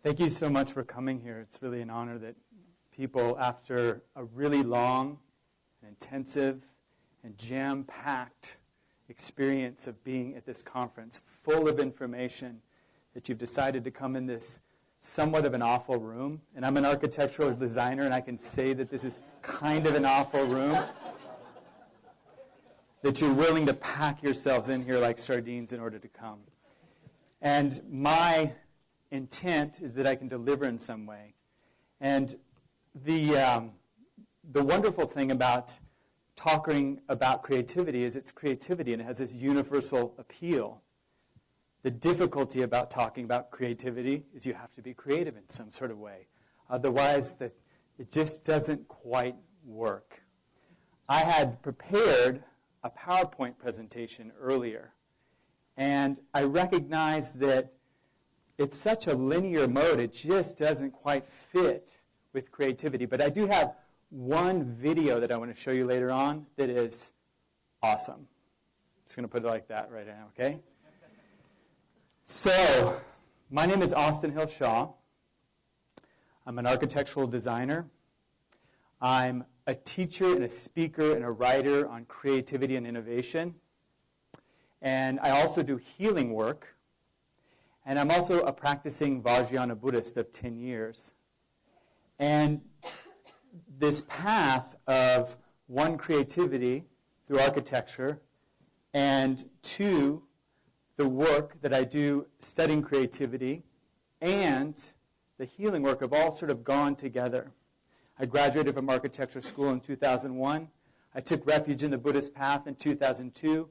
Thank you so much for coming here. It's really an honor that people, after a really long and intensive and jam packed experience of being at this conference, full of information, that you've decided to come in this somewhat of an awful room. And I'm an architectural designer, and I can say that this is kind of an awful room. that you're willing to pack yourselves in here like sardines in order to come. And my intent is that I can deliver in some way. And the, um, the wonderful thing about talking about creativity is it's creativity and it has this universal appeal. The difficulty about talking about creativity is you have to be creative in some sort of way. Otherwise, the, it just doesn't quite work. I had prepared a PowerPoint presentation earlier, and I recognized that it's such a linear mode, it just doesn't quite fit with creativity. But I do have one video that I want to show you later on that is awesome. I'm Just going to put it like that right now, okay? So, my name is Austin Hill Shaw. I'm an architectural designer. I'm a teacher and a speaker and a writer on creativity and innovation. And I also do healing work. And I'm also a practicing Vajrayana Buddhist of 10 years. And this path of one, creativity through architecture, and two, the work that I do studying creativity and the healing work have all sort of gone together. I graduated from architecture school in 2001. I took refuge in the Buddhist path in 2002.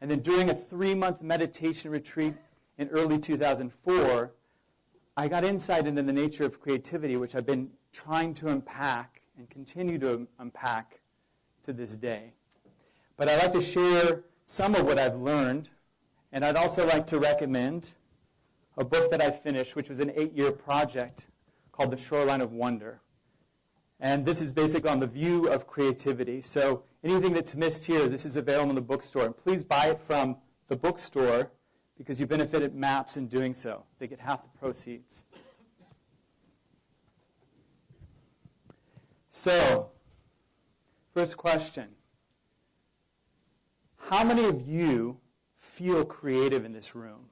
And then during a three month meditation retreat in early 2004, I got insight into the nature of creativity, which I've been trying to unpack and continue to unpack to this day. But I'd like to share some of what I've learned and I'd also like to recommend a book that I finished, which was an eight year project called The Shoreline of Wonder. And this is basically on the view of creativity. So anything that's missed here, this is available in the bookstore. And please buy it from the bookstore because you benefited MAPS in doing so. They get half the proceeds. So, first question How many of you feel creative in this room.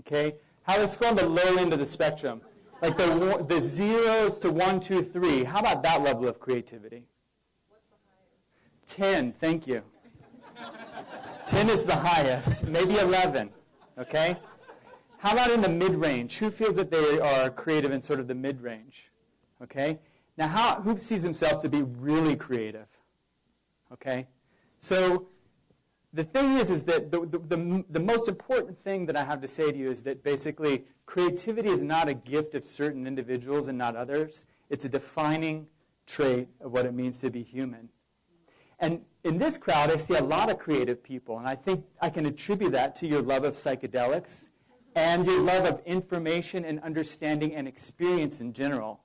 Okay? How let's go on the low end of the spectrum. Like the, the zeros to one, two, three. How about that level of creativity? What's the highest? Ten, thank you. Ten is the highest, maybe eleven. Okay? How about in the mid range? Who feels that they are creative in sort of the mid range? Okay? Now, how, who sees themselves to be really creative? Okay? So, the thing is, is that the, the, the, the, most important thing that I have to say to you is that basically creativity is not a gift of certain individuals and not others. It's a defining trait of what it means to be human. And in this crowd, I see a lot of creative people, and I think I can attribute that to your love of psychedelics and your love of information and understanding and experience in general.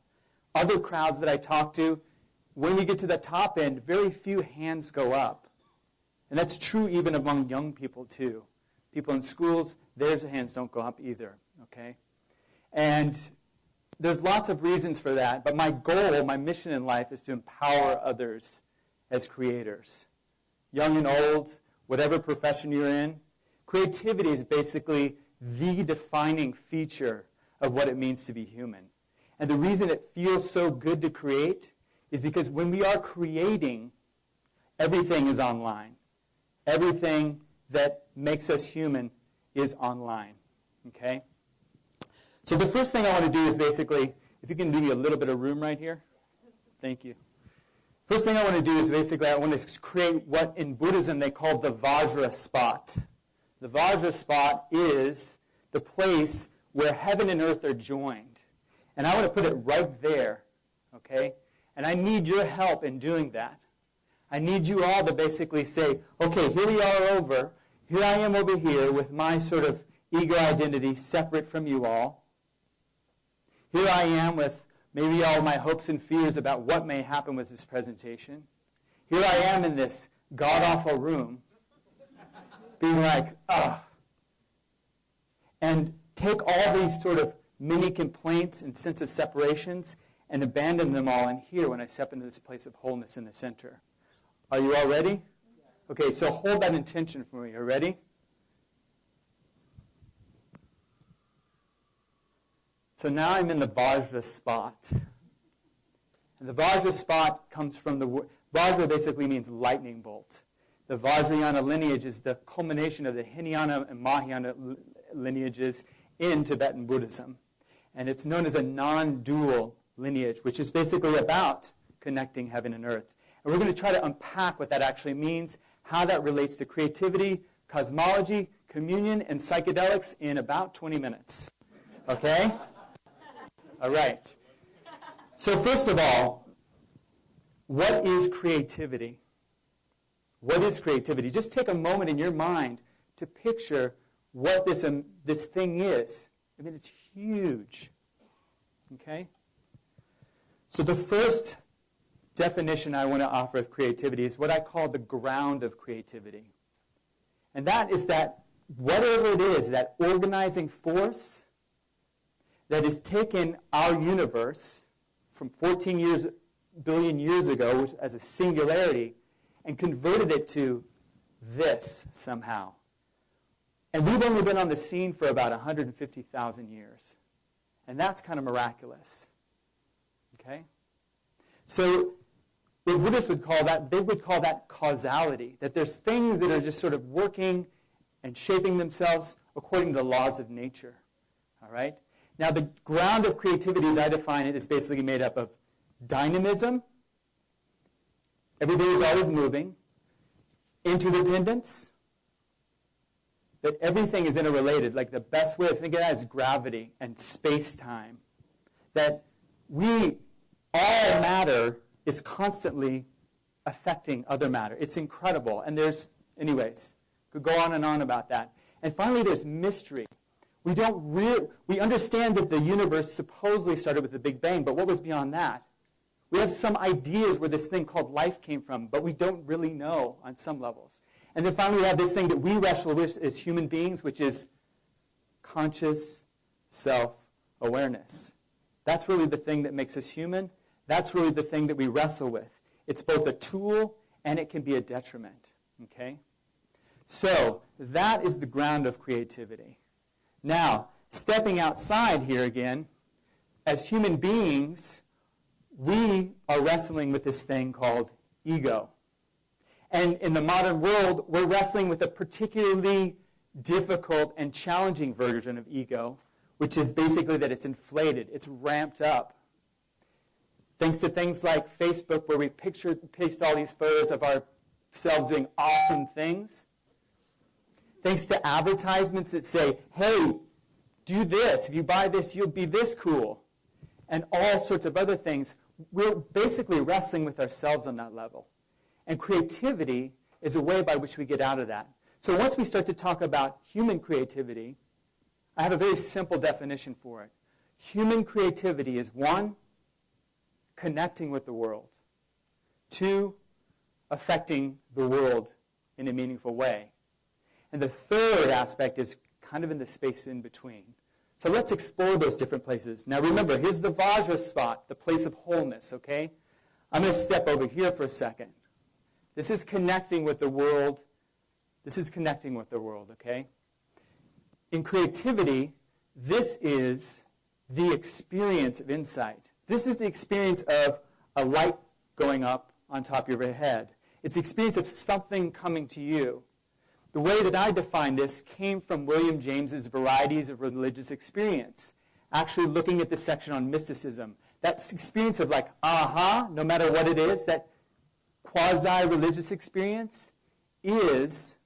Other crowds that I talk to, when you get to the top end, very few hands go up. And that's true even among young people, too. People in schools, their hands don't go up either, okay? And there's lots of reasons for that, but my goal, my mission in life is to empower others as creators. Young and old, whatever profession you're in, creativity is basically the defining feature of what it means to be human. And the reason it feels so good to create is because when we are creating, everything is online. Everything that makes us human is online. Okay? So the first thing I want to do is basically, if you can give me a little bit of room right here. Thank you. First thing I want to do is basically I want to create what in Buddhism they call the Vajra spot. The Vajra spot is the place where heaven and earth are joined. And I want to put it right there. Okay? And I need your help in doing that. I need you all to basically say, okay, here we are over. Here I am over here with my sort of ego identity separate from you all. Here I am with maybe all my hopes and fears about what may happen with this presentation. Here I am in this god awful room, being like, ugh. And take all these sort of mini complaints and sense of separations and abandon them all in here when I step into this place of wholeness in the center. Are you all ready? Okay, so hold that intention for me. Are you ready? So now I'm in the Vajra spot. And the Vajra spot comes from the word, Vajra basically means lightning bolt. The Vajrayana lineage is the culmination of the Hinayana and Mahayana lineages in Tibetan Buddhism. And it's known as a non dual lineage, which is basically about connecting heaven and earth. And we're going to try to unpack what that actually means, how that relates to creativity, cosmology, communion, and psychedelics in about 20 minutes. Okay? All right. So, first of all, what is creativity? What is creativity? Just take a moment in your mind to picture what this, um, this thing is. I mean, it's huge. Okay? So, the first definition I want to offer of creativity is what I call the ground of creativity. And that is that whatever it is, that organizing force that has taken our universe from 14 years, billion years ago as a singularity and converted it to this somehow. And we've only been on the scene for about 150,000 years. And that's kind of miraculous. Okay? So the Buddhists would call that, they would call that causality, that there's things that are just sort of working and shaping themselves according to the laws of nature. All right? Now, the ground of creativity, as I define it, is basically made up of dynamism, everything is always moving, interdependence, that everything is interrelated. Like the best way to think of that is gravity and space time. That we, all matter is constantly affecting other matter. It's incredible. And there's, anyways, could go on and on about that. And finally, there's mystery. We don't really, we understand that the universe supposedly started with the Big Bang, but what was beyond that? We have some ideas where this thing called life came from, but we don't really know on some levels. And then finally, we have this thing that we wrestle with as human beings, which is conscious self awareness. That's really the thing that makes us human. That's really the thing that we wrestle with. It's both a tool and it can be a detriment. Okay? So, that is the ground of creativity. Now, stepping outside here again, as human beings, we are wrestling with this thing called ego. And in the modern world, we're wrestling with a particularly difficult and challenging version of ego, which is basically that it's inflated, it's ramped up. Thanks to things like Facebook, where we picture, paste all these photos of ourselves doing awesome things. Thanks to advertisements that say, hey, do this. If you buy this, you'll be this cool. And all sorts of other things. We're basically wrestling with ourselves on that level. And creativity is a way by which we get out of that. So once we start to talk about human creativity, I have a very simple definition for it. Human creativity is one, connecting with the world, two, affecting the world in a meaningful way. And the third aspect is kind of in the space in between. So let's explore those different places. Now remember, here's the Vajra spot, the place of wholeness, okay? I'm going to step over here for a second. This is connecting with the world. This is connecting with the world, okay? In creativity, this is the experience of insight. This is the experience of a light going up on top of your head. It's the experience of something coming to you. The way that I define this came from William James's Varieties of Religious Experience, actually looking at the section on mysticism. That experience of like, aha, no matter what it is, that quasi-religious experience is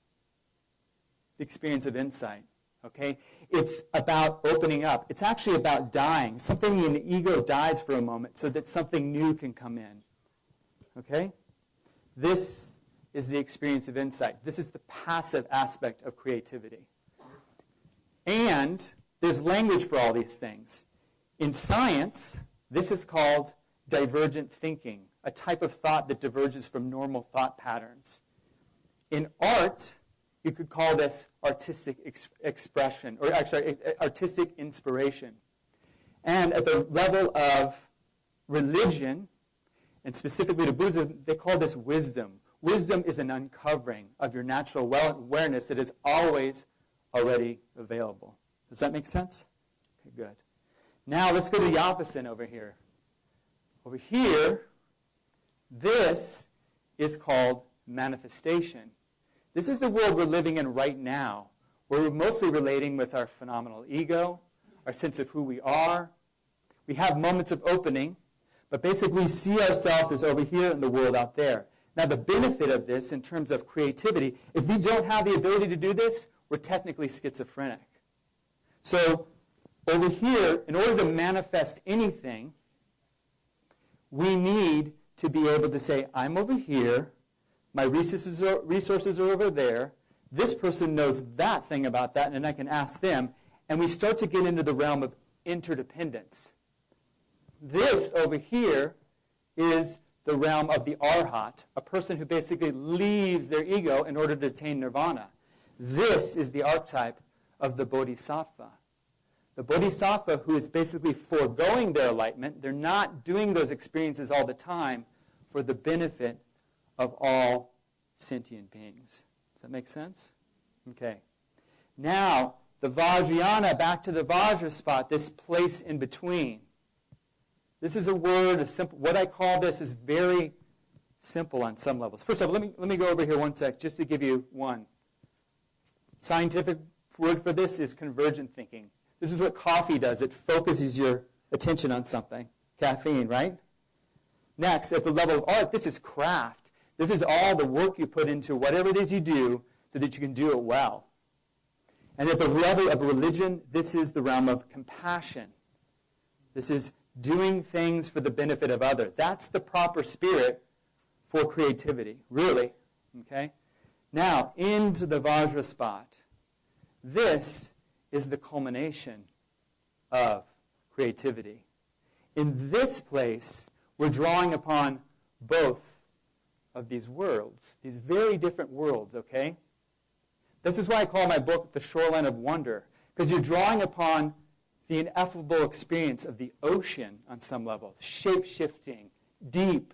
the experience of insight. Okay? It's about opening up. It's actually about dying. Something in the ego dies for a moment so that something new can come in. Okay? This is the experience of insight. This is the passive aspect of creativity. And there's language for all these things. In science, this is called divergent thinking a type of thought that diverges from normal thought patterns. In art, you could call this artistic ex- expression, or actually artistic inspiration. And at the level of religion, and specifically to Buddhism, they call this wisdom. Wisdom is an uncovering of your natural well awareness that is always already available. Does that make sense? Okay, good. Now let's go to the opposite over here. Over here, this is called manifestation. This is the world we're living in right now. Where we're mostly relating with our phenomenal ego, our sense of who we are. We have moments of opening, but basically see ourselves as over here in the world out there. Now, the benefit of this in terms of creativity, if we don't have the ability to do this, we're technically schizophrenic. So, over here, in order to manifest anything, we need to be able to say, I'm over here, my resources are, resources are over there, this person knows that thing about that, and I can ask them, and we start to get into the realm of interdependence. This over here is the realm of the arhat, a person who basically leaves their ego in order to attain nirvana. This is the archetype of the bodhisattva. The bodhisattva who is basically foregoing their enlightenment, they're not doing those experiences all the time for the benefit of all sentient beings. Does that make sense? Okay. Now, the Vajrayana, back to the Vajra spot, this place in between. This is a word, a simple, what I call this is very simple on some levels. First of all, let me, let me go over here one sec just to give you one. Scientific word for this is convergent thinking. This is what coffee does. It focuses your attention on something. Caffeine, right? Next, at the level of art, this is craft. This is all the work you put into whatever it is you do so that you can do it well. And at the level of religion, this is the realm of compassion. This is doing things for the benefit of others. That's the proper spirit for creativity, really. Okay? Now, into the Vajra spot. This is the culmination of creativity. In this place, we're drawing upon both of these worlds, these very different worlds, okay? This is why I call my book The Shoreline of Wonder, because you're drawing upon the ineffable experience of the ocean on some level, shape shifting, deep,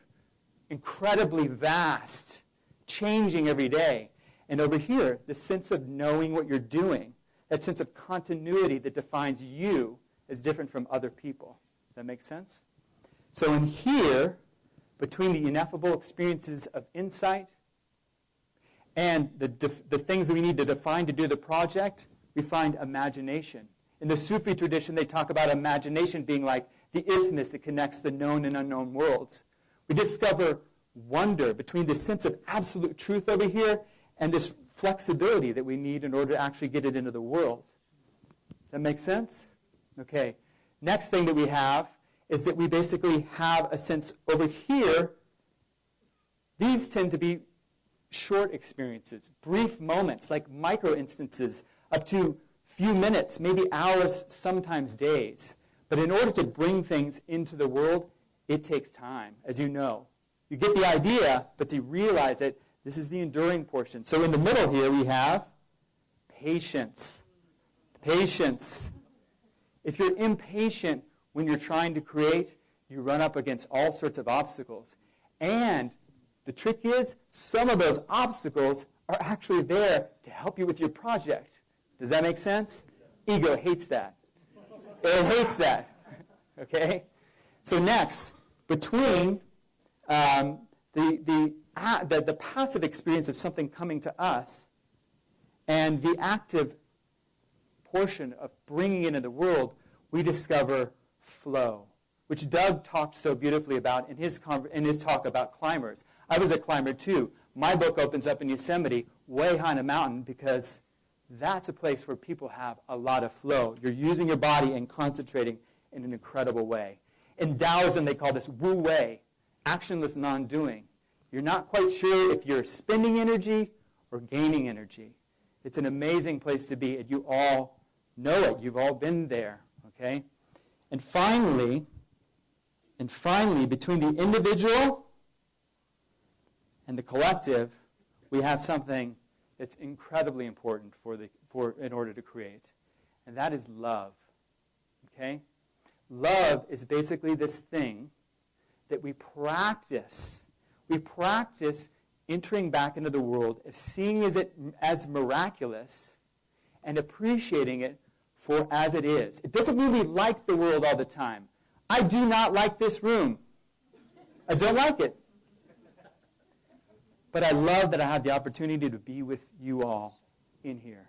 incredibly vast, changing every day. And over here, the sense of knowing what you're doing, that sense of continuity that defines you as different from other people. Does that make sense? So in here, between the ineffable experiences of insight and the, the things that we need to define to do the project, we find imagination. In the Sufi tradition, they talk about imagination being like the isthmus that connects the known and unknown worlds. We discover wonder between the sense of absolute truth over here and this flexibility that we need in order to actually get it into the world. Does that make sense? Okay. Next thing that we have is that we basically have a sense over here. These tend to be short experiences, brief moments, like micro instances, up to few minutes, maybe hours, sometimes days. But in order to bring things into the world, it takes time, as you know. You get the idea, but to realize it, this is the enduring portion. So in the middle here, we have patience. Patience. If you're impatient when you're trying to create, you run up against all sorts of obstacles. And the trick is, some of those obstacles are actually there to help you with your project. Does that make sense? Ego hates that. It hates that. Okay? So next, between um, the, the, uh, the, the passive experience of something coming to us and the active portion of bringing it into the world, we discover flow, which Doug talked so beautifully about in his, in his talk about climbers. I was a climber too. My book opens up in Yosemite, way high on a mountain, because that's a place where people have a lot of flow. You're using your body and concentrating in an incredible way. In Taoism, they call this wu wei, actionless non doing. You're not quite sure if you're spending energy or gaining energy. It's an amazing place to be, and you all know it. You've all been there, okay? And finally, and finally, between the individual and the collective, we have something that's incredibly important for the, for, in order to create. And that is love. Okay? Love is basically this thing that we practice. We practice entering back into the world seeing as it as miraculous and appreciating it for as it is. It doesn't mean we like the world all the time. I do not like this room. I don't like it. But I love that I have the opportunity to be with you all in here.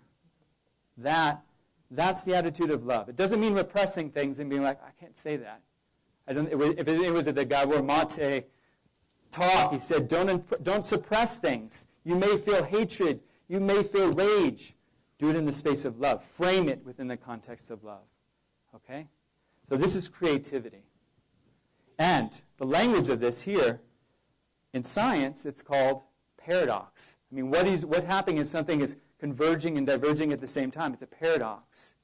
That, that's the attitude of love. It doesn't mean repressing things and being like, I can't say that. I don't, if it, was at the Gabor Mate talk, he said, don't, don't suppress things. You may feel hatred. You may feel rage. Do it in the space of love. Frame it within the context of love. Okay? So this is creativity. And the language of this here, in science, it's called paradox. I mean, what is what happening is something is converging and diverging at the same time. It's a paradox.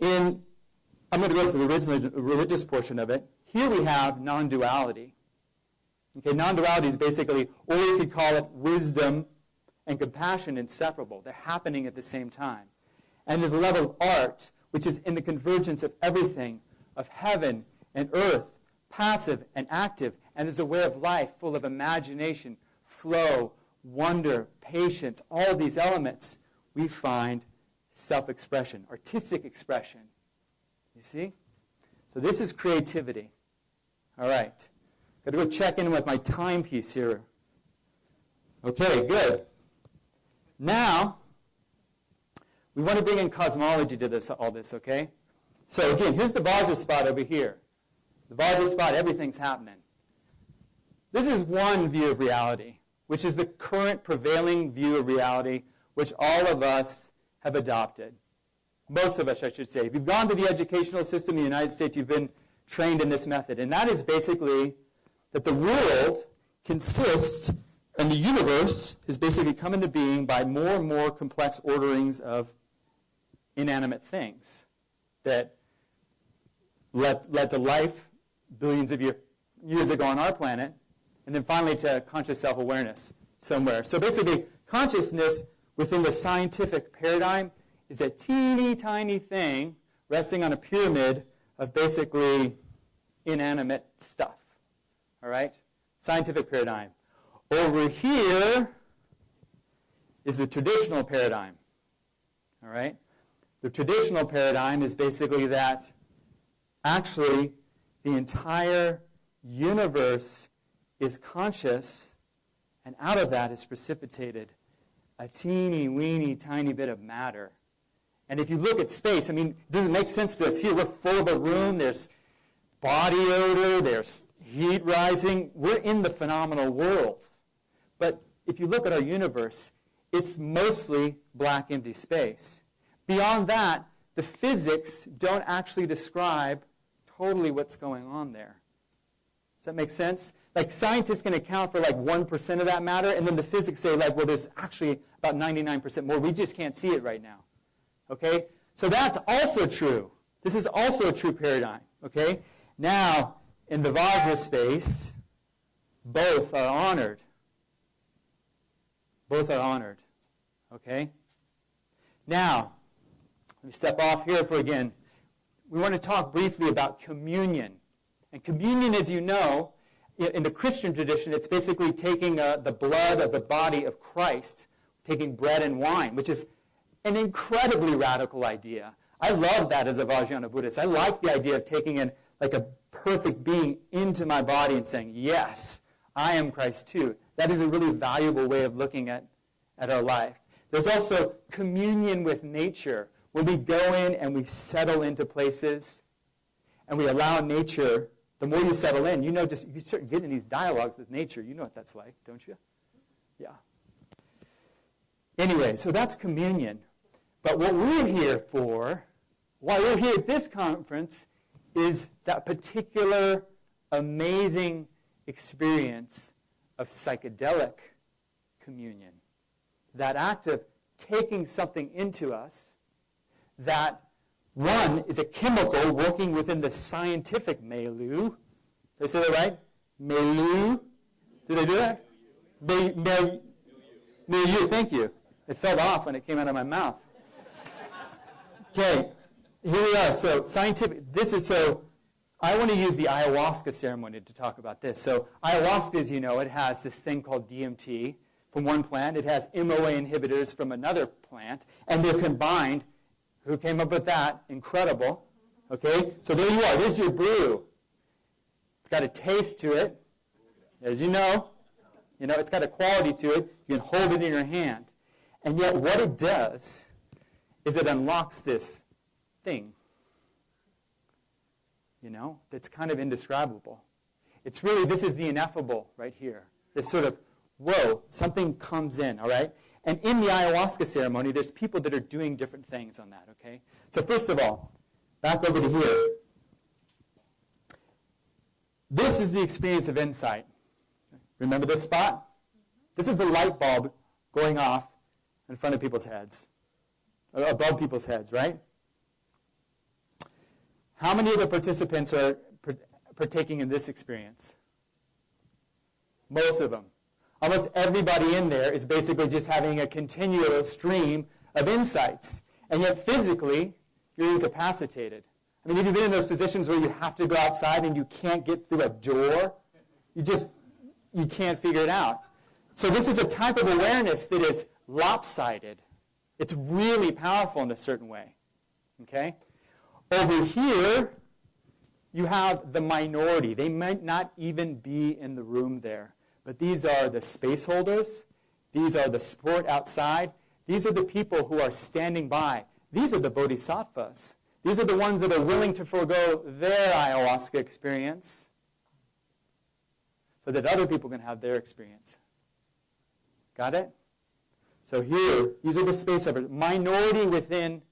In I'm going to go to the original religious portion of it. Here we have non-duality. Okay, non-duality is basically, or you could call it wisdom and compassion inseparable. They're happening at the same time. And there's a level of art, which is in the convergence of everything, of heaven and earth, passive and active, and there's a way of life full of imagination, flow, wonder, patience, all these elements, we find self-expression, artistic expression. You see? So this is creativity. All right. Got to go check in with my timepiece here. Okay, good. Now, we want to bring in cosmology to this, all this, okay? So again, here's the Vajra spot over here. The Vajra spot, everything's happening. This is one view of reality, which is the current prevailing view of reality, which all of us have adopted. Most of us, I should say. If you've gone to the educational system in the United States, you've been trained in this method. And that is basically that the world consists and the universe is basically come into being by more and more complex orderings of inanimate things that led, led to life billions of year, years ago on our planet, and then finally to conscious self-awareness somewhere. So basically, consciousness within the scientific paradigm is a teeny tiny thing resting on a pyramid of basically inanimate stuff. All right? Scientific paradigm. Over here is the traditional paradigm. All right? The traditional paradigm is basically that actually the entire universe is conscious, and out of that is precipitated a teeny weeny tiny bit of matter. And if you look at space, I mean, does it make sense to us here? We're full of a room, there's body odor, there's heat rising. We're in the phenomenal world. But if you look at our universe, it's mostly black empty space. Beyond that, the physics don't actually describe totally what's going on there. Does that make sense? Like scientists can account for like 1% of that matter, and then the physics say like, well, there's actually about 99% more. We just can't see it right now. Okay? So that's also true. This is also a true paradigm. Okay? Now, in the Vajra space, both are honored. Both are honored. Okay? Now, let me step off here for again. We want to talk briefly about communion. And communion, as you know, in the Christian tradition, it's basically taking uh, the blood of the body of Christ, taking bread and wine, which is an incredibly radical idea. I love that as a Vajrayana Buddhist. I like the idea of taking in like a perfect being into my body and saying, yes, I am Christ too. That is a really valuable way of looking at, at our life. There's also communion with nature, where we go in and we settle into places and we allow nature the more you settle in, you know, just you start getting these dialogues with nature. You know what that's like, don't you? Yeah. Anyway, so that's communion. But what we're here for, why we're here at this conference, is that particular amazing experience of psychedelic communion. That act of taking something into us that one is a chemical working within the scientific milieu. Did I say that right? Milieu. Did I do that? Milieu. Milieu, thank you. It fell off when it came out of my mouth. Okay, here we are. So scientific, this is so I want to use the ayahuasca ceremony to talk about this. So ayahuasca, as you know, it has this thing called DMT from one plant. It has MOA inhibitors from another plant, and they're combined. Who came up with that? Incredible. Okay, so there you are. There's your brew. It's got a taste to it, as you know. You know, it's got a quality to it. You can hold it in your hand. And yet, what it does is it unlocks this thing, you know, that's kind of indescribable. It's really, this is the ineffable right here. This sort of, whoa, something comes in, all right? And in the ayahuasca ceremony, there's people that are doing different things on that, okay? So, first of all, back over to here. This is the experience of insight. Remember this spot? This is the light bulb going off in front of people's heads, uh, above people's heads, right? How many of the participants are partaking in this experience? Most of them. Almost everybody in there is basically just having a continual stream of insights. And yet, physically, you're incapacitated. I mean, have you've been in those positions where you have to go outside and you can't get through a door? You just, you can't figure it out. So this is a type of awareness that is lopsided. It's really powerful in a certain way. Okay? Over here, you have the minority. They might not even be in the room there. But these are the space holders. These are the sport outside. These are the people who are standing by. These are the bodhisattvas. These are the ones that are willing to forego their ayahuasca experience so that other people can have their experience. Got it? So here, these are the space holders. Minority within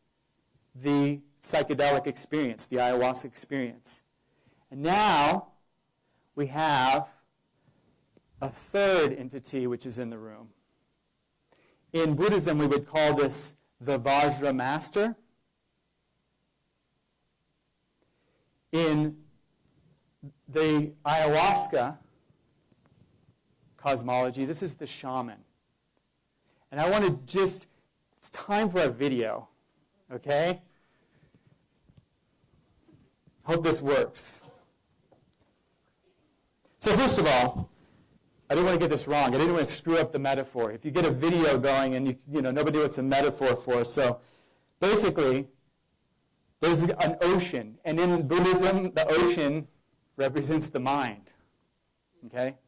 the psychedelic experience, the ayahuasca experience. And now we have a third entity which is in the room. In Buddhism, we would call this the Vajra master. In the ayahuasca cosmology, this is the shaman. And I want to just, it's time for a video, okay? Hope this works. So, first of all, I didn't want to get this wrong. I didn't want to screw up the metaphor. If you get a video going and you, you know, nobody knows what's a metaphor for, so basically, there's an ocean, and in Buddhism, the ocean represents the mind. Okay?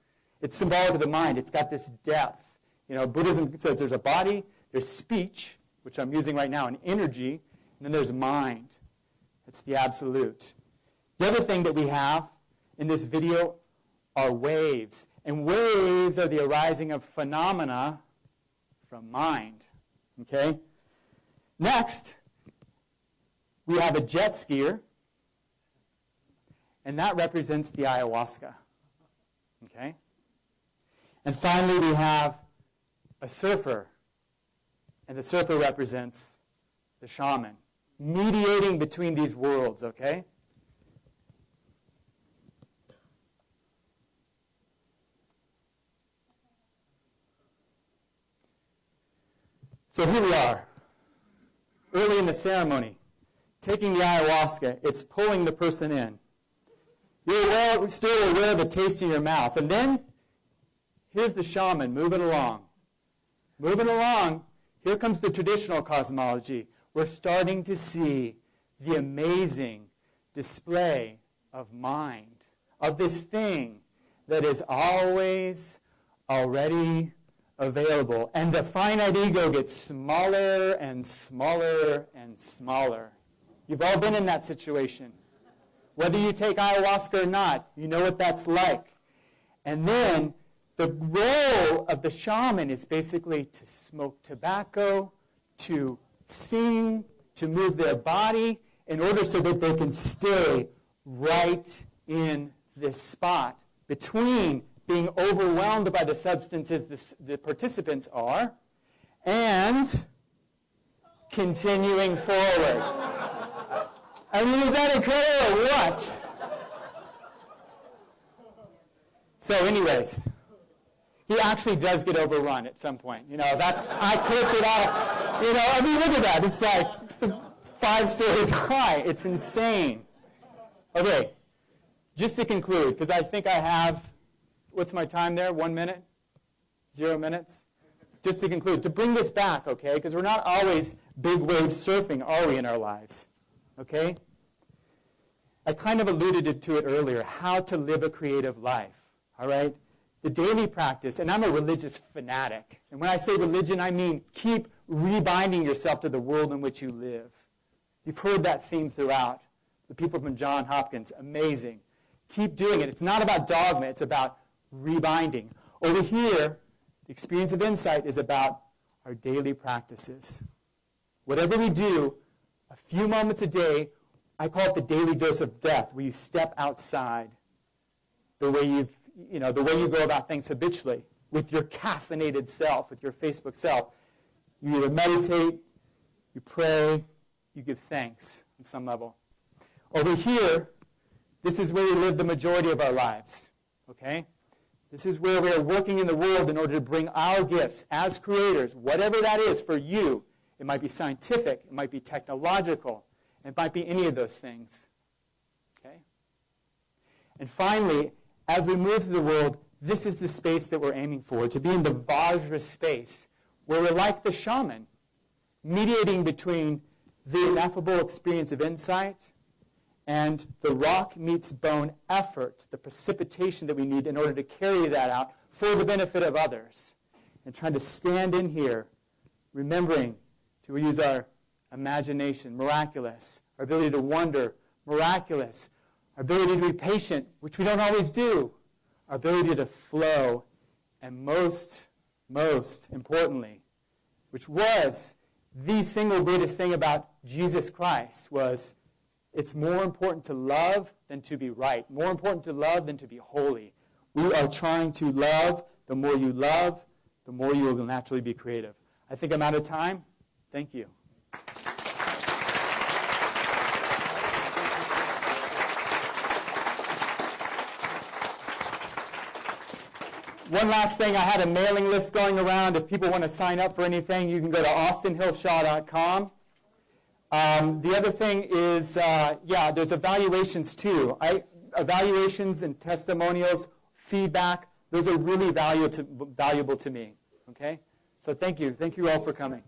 It's symbolic of the mind. It's got this depth. You know, Buddhism says there's a body, there's speech, which I'm using right now, and energy, and then there's mind. It's the absolute. The other thing that we have in this video are waves. And waves are the arising of phenomena from mind. Okay? Next, we have a jet skier, and that represents the ayahuasca. Okay? And finally, we have a surfer, and the surfer represents the shaman, mediating between these worlds, okay? So here we are, early in the ceremony, taking the ayahuasca. It's pulling the person in. You're aware, still aware of the taste in your mouth. And then, here's the shaman moving along. Moving along, here comes the traditional cosmology. We're starting to see the amazing display of mind, of this thing that is always already available. And the finite ego gets smaller and smaller and smaller. You've all been in that situation. Whether you take ayahuasca or not, you know what that's like. And then the role of the shaman is basically to smoke tobacco, to sing, to move their body in order so that they can stay right in this spot between being overwhelmed by the substances the, the participants are, and continuing forward. I mean, is that incredible or what? So, anyways, he actually does get overrun at some point. You know, that's I clipped it off. You know, I mean, look at that. It's like five stories high. It's insane. Okay, just to conclude, because I think I have, what's my time there? One minute? Zero minutes? Just to conclude, to bring this back, okay? Because we're not always big wave surfing, are we, in our lives? Okay? I kind of alluded to it earlier how to live a creative life. All right? The daily practice, and I'm a religious fanatic. And when I say religion, I mean keep rebinding yourself to the world in which you live. You've heard that theme throughout. The people from John Hopkins, amazing. Keep doing it. It's not about dogma, it's about rebinding. Over here, the experience of insight is about our daily practices. Whatever we do, a few moments a day, I call it the daily dose of death, where you step outside the way you've, you know, the way you go about things habitually with your caffeinated self, with your Facebook self. You either meditate, you pray, you give thanks on some level. Over here, this is where we live the majority of our lives. Okay? This is where we are working in the world in order to bring our gifts as creators, whatever that is for you. It might be scientific, it might be technological, it might be any of those things. Okay? And finally, as we move through the world, this is the space that we're aiming for, to be in the Vajra space, where we're like the shaman, mediating between the ineffable experience of insight and the rock meets bone effort, the precipitation that we need in order to carry that out for the benefit of others. And trying to stand in here, remembering to use our imagination, miraculous, our ability to wonder, miraculous, our ability to be patient, which we don't always do, our ability to flow, and most, most importantly, which was the single greatest thing about Jesus Christ, was it's more important to love than to be right, more important to love than to be holy. We are trying to love. The more you love, the more you will naturally be creative. I think I'm out of time. Thank you. One last thing, I had a mailing list going around. If people want to sign up for anything, you can go to austinhillshaw.com. Um, the other thing is, uh, yeah, there's evaluations too. I, evaluations and testimonials, feedback, those are really to, valuable to me. Okay? So thank you. Thank you all for coming.